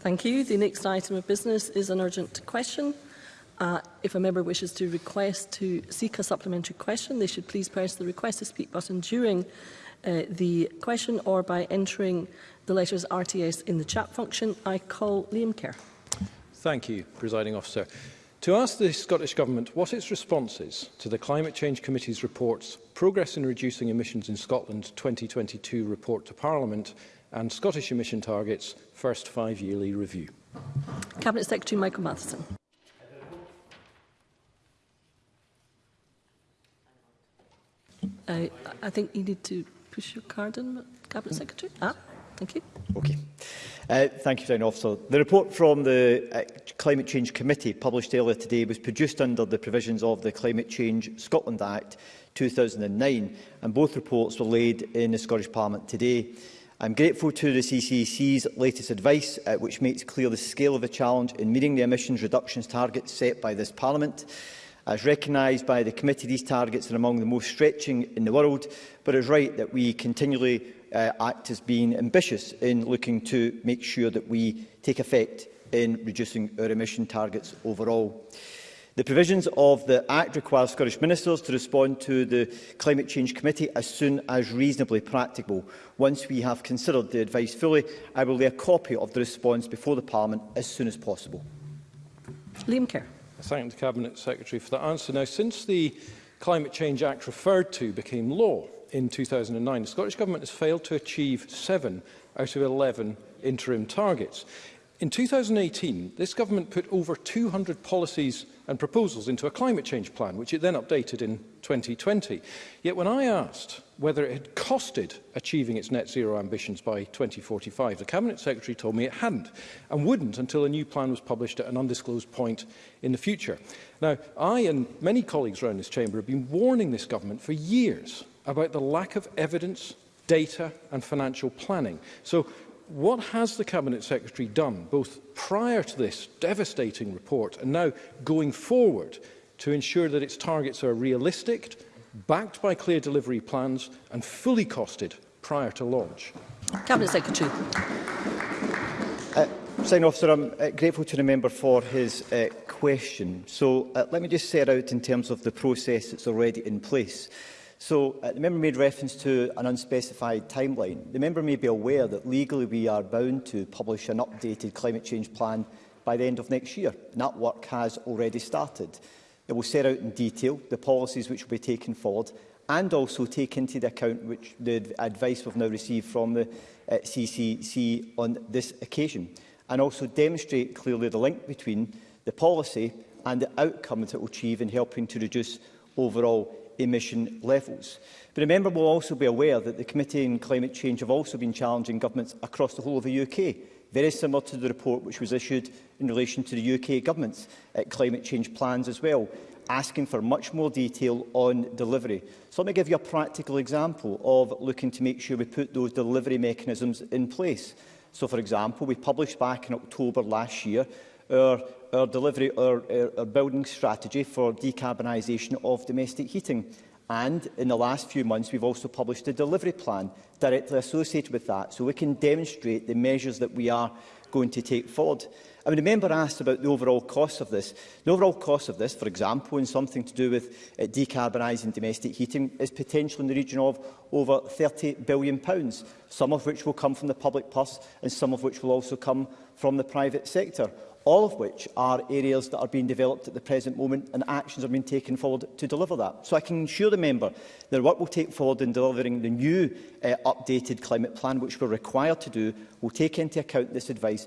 Thank you. The next item of business is an urgent question. Uh, if a member wishes to request to seek a supplementary question, they should please press the request to speak button during uh, the question or by entering the letters RTS in the chat function. I call Liam Kerr. Thank you, Presiding Officer. To ask the Scottish Government what its response is to the Climate Change Committee's reports Progress in Reducing Emissions in Scotland 2022 report to Parliament and Scottish emission targets first five-yearly review. Cabinet Secretary Michael Matheson. I, I think you need to push your card in, Cabinet Secretary. Ah, thank you. Okay. Uh, thank you, Down Officer. The report from the uh, Climate Change Committee published earlier today was produced under the provisions of the Climate Change Scotland Act 2009, and both reports were laid in the Scottish Parliament today. I'm grateful to the CCC's latest advice, uh, which makes clear the scale of the challenge in meeting the emissions reductions targets set by this Parliament. As recognised by the committee, these targets are among the most stretching in the world, but it is right that we continually uh, act as being ambitious in looking to make sure that we take effect in reducing our emission targets overall. The provisions of the Act require Scottish Ministers to respond to the Climate Change Committee as soon as reasonably practicable. Once we have considered the advice fully, I will lay a copy of the response before the Parliament as soon as possible. Liam Kerr. I thank the Cabinet Secretary for that answer. Now, since the Climate Change Act referred to became law in 2009, the Scottish Government has failed to achieve seven out of 11 interim targets. In 2018, this government put over 200 policies and proposals into a climate change plan, which it then updated in 2020. Yet when I asked whether it had costed achieving its net zero ambitions by 2045, the Cabinet Secretary told me it hadn't and wouldn't until a new plan was published at an undisclosed point in the future. Now, I and many colleagues around this chamber have been warning this government for years about the lack of evidence, data and financial planning. So what has the Cabinet Secretary done, both prior to this devastating report and now going forward, to ensure that its targets are realistic, backed by clear delivery plans and fully costed prior to launch? Cabinet Secretary. Uh, Sign officer, I'm uh, grateful to the member for his uh, question. So uh, let me just set out in terms of the process that's already in place. So uh, the member made reference to an unspecified timeline. The member may be aware that legally we are bound to publish an updated climate change plan by the end of next year, and that work has already started. It will set out in detail the policies which will be taken forward and also take into account which the advice we've now received from the uh, CCC on this occasion, and also demonstrate clearly the link between the policy and the outcome that it will achieve in helping to reduce overall emission levels. But remember, we'll also be aware that the Committee on Climate Change have also been challenging governments across the whole of the UK, very similar to the report which was issued in relation to the UK government's uh, climate change plans as well, asking for much more detail on delivery. So let me give you a practical example of looking to make sure we put those delivery mechanisms in place. So, for example, we published back in October last year our, our delivery, our, our building strategy for decarbonisation of domestic heating. And in the last few months, we've also published a delivery plan directly associated with that, so we can demonstrate the measures that we are going to take forward. I mean, a member asked about the overall cost of this. The overall cost of this, for example, in something to do with uh, decarbonising domestic heating, is potentially in the region of over £30 billion, pounds, some of which will come from the public purse and some of which will also come from the private sector all of which are areas that are being developed at the present moment and actions are being taken forward to deliver that. So I can assure the member that work will take forward in delivering the new uh, updated climate plan, which we're required to do, will take into account this advice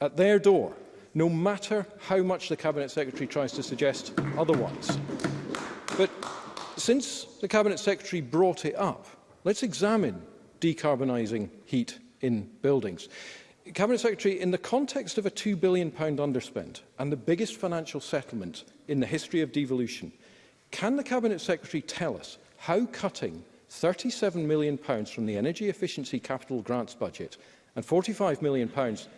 at their door, no matter how much the Cabinet Secretary tries to suggest otherwise. But since the Cabinet Secretary brought it up, let's examine decarbonising heat in buildings. Cabinet Secretary, in the context of a £2 billion underspend and the biggest financial settlement in the history of devolution, can the Cabinet Secretary tell us how cutting £37 million from the Energy Efficiency Capital Grants budget and £45 million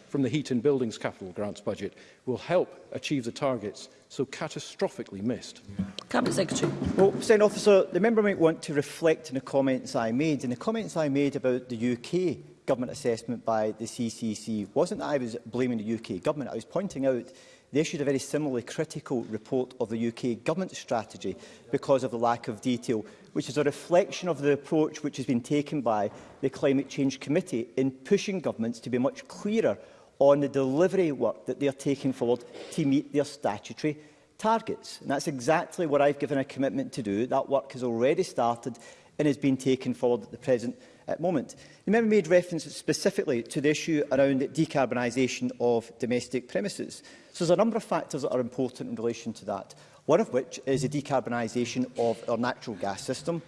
from the Heat and Buildings Capital Grants budget will help achieve the targets so catastrophically missed. Cabinet Secretary. Well, President Officer, the member might want to reflect on the comments I made, and the comments I made about the UK government assessment by the CCC wasn't that I was blaming the UK government. I was pointing out they issued a very similarly critical report of the UK government strategy because of the lack of detail, which is a reflection of the approach which has been taken by the Climate Change Committee in pushing governments to be much clearer on the delivery work that they are taking forward to meet their statutory targets. And that's exactly what I've given a commitment to do. That work has already started and has been taken forward at the present uh, moment. The member made reference specifically to the issue around decarbonisation of domestic premises. So there's a number of factors that are important in relation to that, one of which is the decarbonisation of our natural gas system,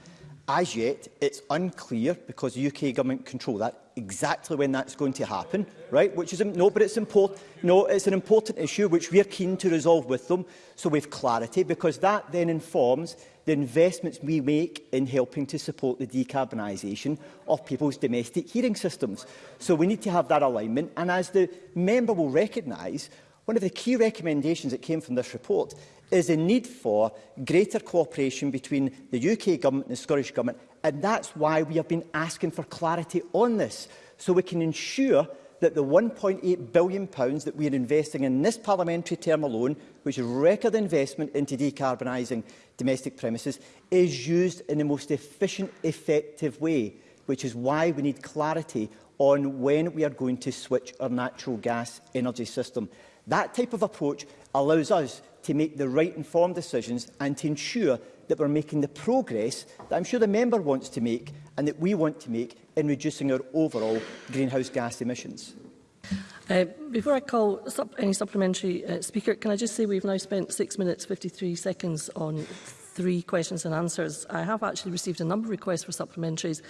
As yet, it's unclear, because the UK government control that, exactly when that's going to happen, right? Which is, no, but it's important, no, it's an important issue which we are keen to resolve with them, so we've clarity, because that then informs the investments we make in helping to support the decarbonisation of people's domestic heating systems. So we need to have that alignment, and as the member will recognise, One of the key recommendations that came from this report is a need for greater cooperation between the UK government and the Scottish government, and that's why we have been asking for clarity on this, so we can ensure that the 1.8 billion pounds that we are investing in this parliamentary term alone, which is record investment into decarbonising domestic premises, is used in the most efficient, effective way, which is why we need clarity on when we are going to switch our natural gas energy system. That type of approach allows us to make the right informed decisions and to ensure that we're making the progress that I'm sure the member wants to make and that we want to make in reducing our overall greenhouse gas emissions. Uh, before I call sup any supplementary uh, speaker, can I just say we've now spent 6 minutes 53 seconds on three questions and answers. I have actually received a number of requests for supplementaries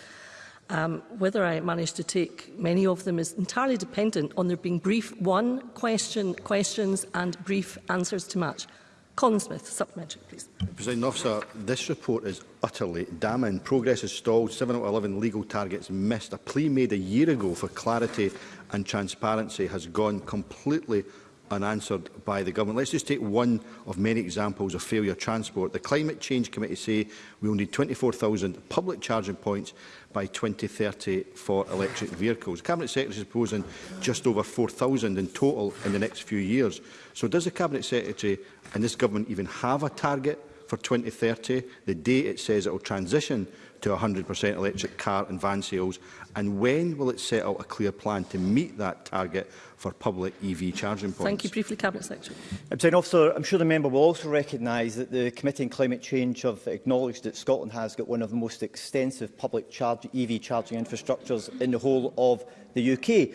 Um, whether I manage to take many of them is entirely dependent on there being brief one question questions and brief answers to match. Colin Smith, supplementary, please. President Officer, this report is utterly damning. Progress is stalled, 7 out of 11 legal targets missed. A plea made a year ago for clarity and transparency has gone completely unanswered by the government. Let's just take one of many examples of failure transport. The Climate Change Committee say we will need 24,000 public charging points by 2030 for electric vehicles. The Cabinet Secretary is proposing just over 4,000 in total in the next few years. So does the Cabinet Secretary and this government even have a target for 2030, the day it says it will transition to 100% electric car and van sales, and when will it set out a clear plan to meet that target for public EV charging points. Thank you. Briefly, Cabinet Secretary. President Officer, I'm sure the member will also recognise that the Committee on Climate Change have acknowledged that Scotland has got one of the most extensive public charge, EV charging infrastructures in the whole of the UK,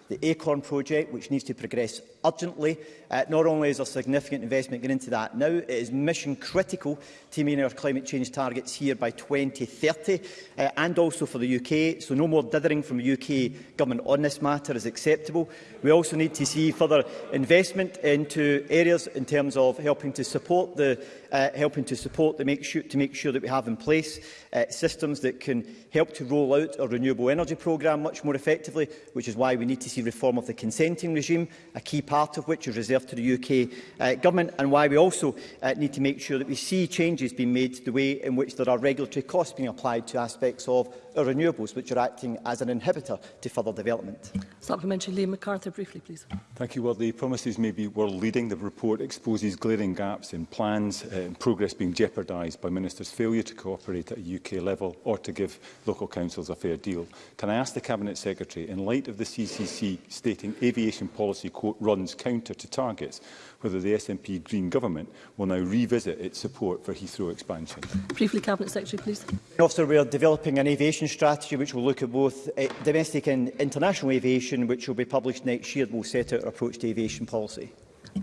the ACORN project, which needs to progress urgently. Uh, not only is there significant investment going into that now, it is mission critical to meeting our climate change targets here by 2030 uh, and also for the UK. So no more dithering from the UK government on this matter is acceptable. We also need to see further investment into areas in terms of helping to support the uh, helping to support the make sure, to make sure that we have in place uh, systems that can help to roll out a renewable energy programme much more effectively, which is why we need to agency reform of the consenting regime, a key part of which is reserved to the UK uh, Government, and why we also uh, need to make sure that we see changes being made to the way in which there are regulatory costs being applied to aspects of our renewables, which are acting as an inhibitor to further development. Supplementary Liam MacArthur, briefly, please. Thank you. Well, the promises may be world-leading. The report exposes glaring gaps in plans uh, and progress being jeopardised by ministers' failure to cooperate at a UK level or to give local councils a fair deal. Can I ask the Cabinet Secretary, in light of the CCC SNP stating aviation policy, quote, runs counter to targets, whether the SNP Green Government will now revisit its support for Heathrow expansion. Briefly, Cabinet Secretary, please. Officer, we are developing an aviation strategy which will look at both eh, domestic and international aviation, which will be published next year and will set out our approach to aviation policy.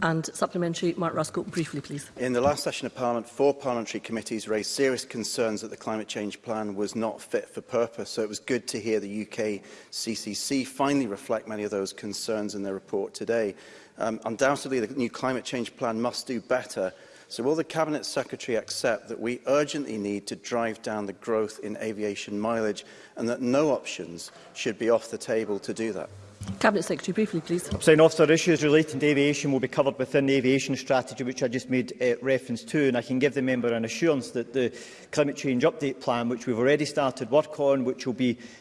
And supplementary, Mark Ruskell, briefly please. In the last session of Parliament, four parliamentary committees raised serious concerns that the climate change plan was not fit for purpose, so it was good to hear the UK CCC finally reflect many of those concerns in their report today. Um, undoubtedly, the new climate change plan must do better, so will the Cabinet Secretary accept that we urgently need to drive down the growth in aviation mileage and that no options should be off the table to do that? Cabinet Secretary, briefly, please. saying, Officer, issues relating to aviation will be covered within the aviation strategy, which I just made uh, reference to, and I can give the member an assurance that the climate change update plan, which we've already started work on, which will be